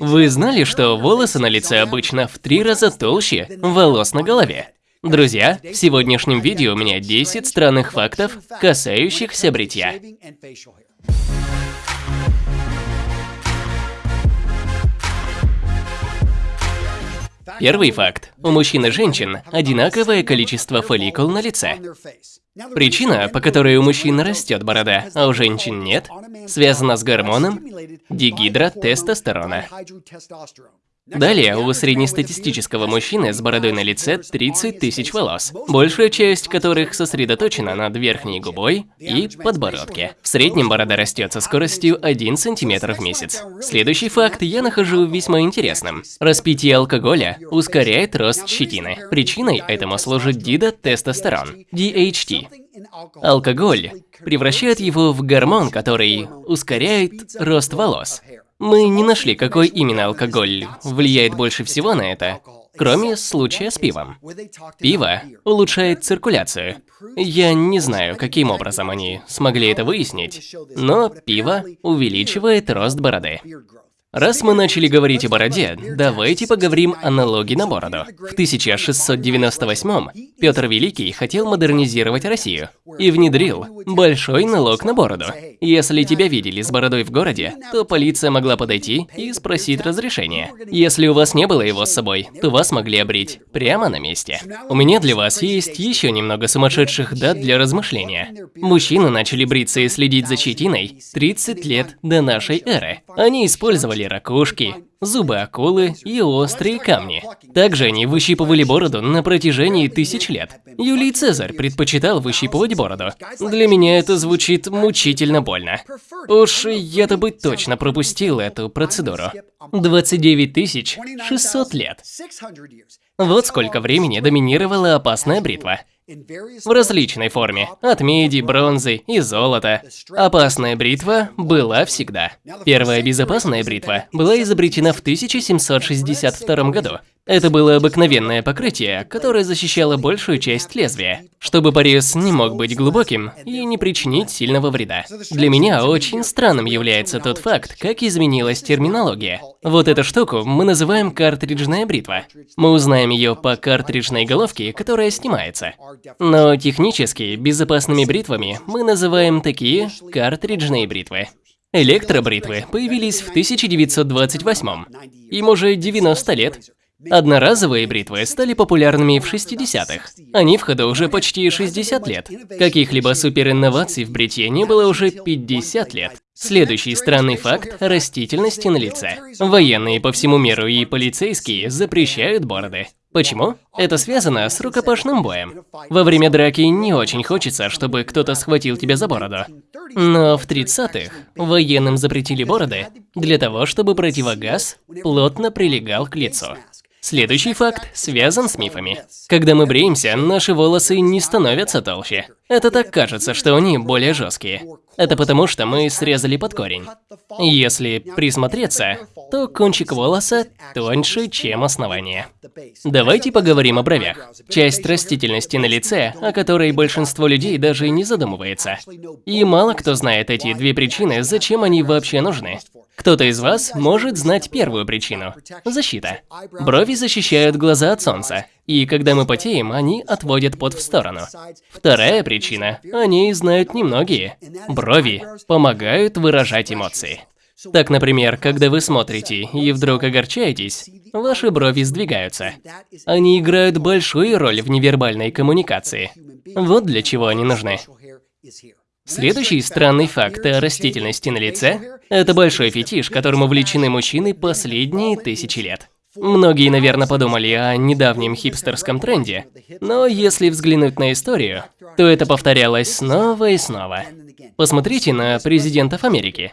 Вы знали, что волосы на лице обычно в три раза толще волос на голове? Друзья, в сегодняшнем видео у меня 10 странных фактов, касающихся бритья. Первый факт. У мужчин и женщин одинаковое количество фолликул на лице. Причина, по которой у мужчин растет борода, а у женщин нет, связана с гормоном дигидротестостерона. Далее, у среднестатистического мужчины с бородой на лице 30 тысяч волос, большая часть которых сосредоточена над верхней губой и подбородке. В среднем борода растет со скоростью 1 см в месяц. Следующий факт я нахожу весьма интересным. Распитие алкоголя ускоряет рост щетины. Причиной этому служит дидотестостерон, DHT. Алкоголь превращает его в гормон, который ускоряет рост волос. Мы не нашли, какой именно алкоголь влияет больше всего на это, кроме случая с пивом. Пиво улучшает циркуляцию. Я не знаю, каким образом они смогли это выяснить, но пиво увеличивает рост бороды. Раз мы начали говорить о бороде, давайте поговорим о налоге на бороду. В 1698 Петр Великий хотел модернизировать Россию и внедрил большой налог на бороду. Если тебя видели с бородой в городе, то полиция могла подойти и спросить разрешения. Если у вас не было его с собой, то вас могли обрить прямо на месте. У меня для вас есть еще немного сумасшедших дат для размышления. Мужчины начали бриться и следить за щетиной 30 лет до нашей эры. Они использовали ракушки, зубы акулы и острые камни. Также они выщипывали бороду на протяжении тысяч лет. Юлий Цезарь предпочитал выщипывать бороду. Для меня это звучит мучительно больно. Уж я-то бы точно пропустил эту процедуру. 29 600 лет. Вот сколько времени доминировала опасная бритва в различной форме, от меди, бронзы и золота. Опасная бритва была всегда. Первая безопасная бритва была изобретена в 1762 году. Это было обыкновенное покрытие, которое защищало большую часть лезвия, чтобы порез не мог быть глубоким и не причинить сильного вреда. Для меня очень странным является тот факт, как изменилась терминология. Вот эту штуку мы называем картриджная бритва. Мы узнаем ее по картриджной головке, которая снимается. Но технически безопасными бритвами мы называем такие картриджные бритвы. Электробритвы появились в 1928 Им уже 90 лет. Одноразовые бритвы стали популярными в 60-х. Они в ходу уже почти 60 лет. Каких-либо суперинноваций в бритье не было уже 50 лет. Следующий странный факт – растительности на лице. Военные по всему миру и полицейские запрещают бороды. Почему? Это связано с рукопашным боем. Во время драки не очень хочется, чтобы кто-то схватил тебя за бороду. Но в 30-х военным запретили бороды для того, чтобы противогаз плотно прилегал к лицу. Следующий факт связан с мифами. Когда мы бреемся, наши волосы не становятся толще. Это так кажется, что они более жесткие. Это потому, что мы срезали под корень. Если присмотреться, то кончик волоса тоньше, чем основание. Давайте поговорим о бровях. Часть растительности на лице, о которой большинство людей даже не задумывается. И мало кто знает эти две причины, зачем они вообще нужны. Кто-то из вас может знать первую причину – защита. Брови защищают глаза от солнца, и когда мы потеем, они отводят пот в сторону. Вторая причина – о ней знают немногие. Брови помогают выражать эмоции. Так, например, когда вы смотрите и вдруг огорчаетесь, ваши брови сдвигаются. Они играют большую роль в невербальной коммуникации. Вот для чего они нужны. Следующий странный факт о растительности на лице – это большой фетиш, которым увлечены мужчины последние тысячи лет. Многие, наверное, подумали о недавнем хипстерском тренде, но если взглянуть на историю, то это повторялось снова и снова. Посмотрите на президентов Америки.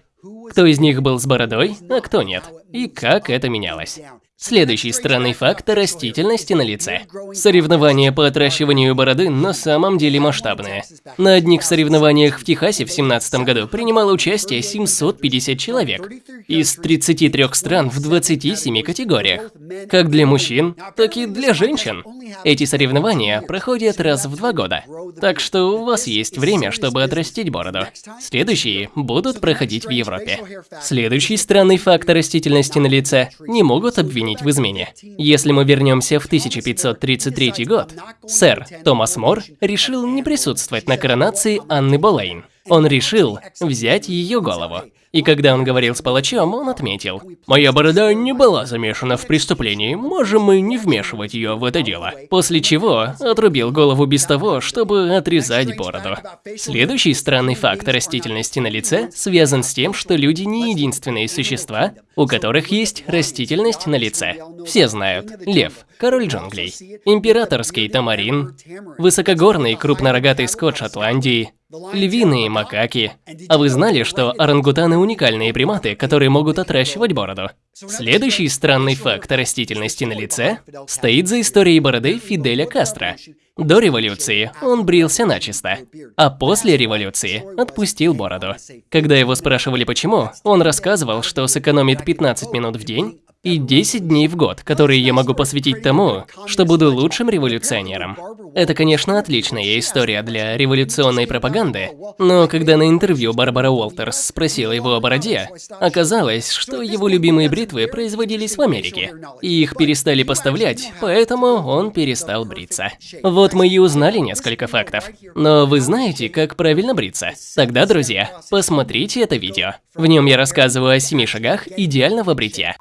Кто из них был с бородой, а кто нет, и как это менялось. Следующий странный факт – растительности на лице. Соревнования по отращиванию бороды на самом деле масштабные. На одних соревнованиях в Техасе в 2017 году принимало участие 750 человек из 33 стран в 27 категориях. Как для мужчин, так и для женщин. Эти соревнования проходят раз в два года. Так что у вас есть время, чтобы отрастить бороду. Следующие будут проходить в Европе. Следующий странный факт растительности на лице не могут обвинить в измене. Если мы вернемся в 1533 год, сэр Томас Мор решил не присутствовать на коронации Анны Болейн. Он решил взять ее голову. И когда он говорил с палачом, он отметил, «Моя борода не была замешана в преступлении, можем мы не вмешивать ее в это дело». После чего отрубил голову без того, чтобы отрезать бороду. Следующий странный факт растительности на лице связан с тем, что люди не единственные существа, у которых есть растительность на лице. Все знают, лев, король джунглей, императорский тамарин, высокогорный крупнорогатый скот Шотландии, львиные макаки. А вы знали, что орангутаны уникальные приматы, которые могут отращивать бороду? Следующий странный факт растительности на лице стоит за историей бороды Фиделя Кастро. До революции он брился начисто, а после революции отпустил бороду. Когда его спрашивали почему, он рассказывал, что сэкономит 15 минут в день и 10 дней в год, которые я могу посвятить тому, что буду лучшим революционером. Это, конечно, отличная история для революционной пропаганды, но когда на интервью Барбара Уолтерс спросила его о бороде, оказалось, что его любимые бритвы производились в Америке, и их перестали поставлять, поэтому он перестал бриться. Вот мы и узнали несколько фактов. Но вы знаете, как правильно бриться? Тогда, друзья, посмотрите это видео. В нем я рассказываю о семи шагах идеального бритья.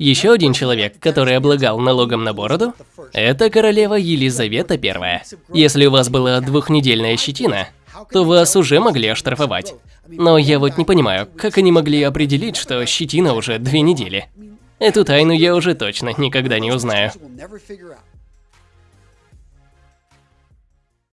Еще один человек, который облагал налогом на бороду, это королева Елизавета I. Если у вас была двухнедельная щетина, то вас уже могли оштрафовать. Но я вот не понимаю, как они могли определить, что щетина уже две недели. Эту тайну я уже точно никогда не узнаю.